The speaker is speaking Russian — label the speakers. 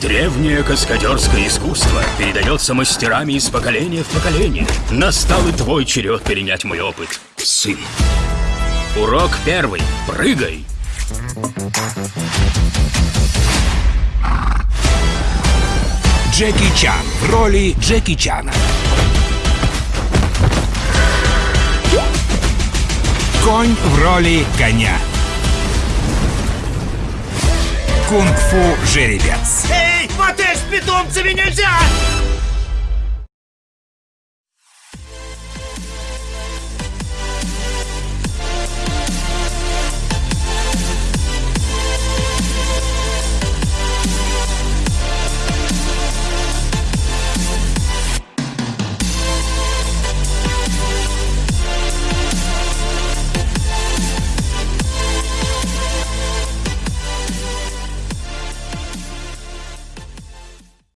Speaker 1: Древнее каскадерское искусство передается мастерами из поколения в поколение. Настал и твой черед перенять мой опыт, сын. Урок первый. Прыгай.
Speaker 2: Джеки Чан в роли Джеки Чана. Конь в роли коня. Кунг-фу жеребец.
Speaker 3: Эй, мотель с питомцами нельзя!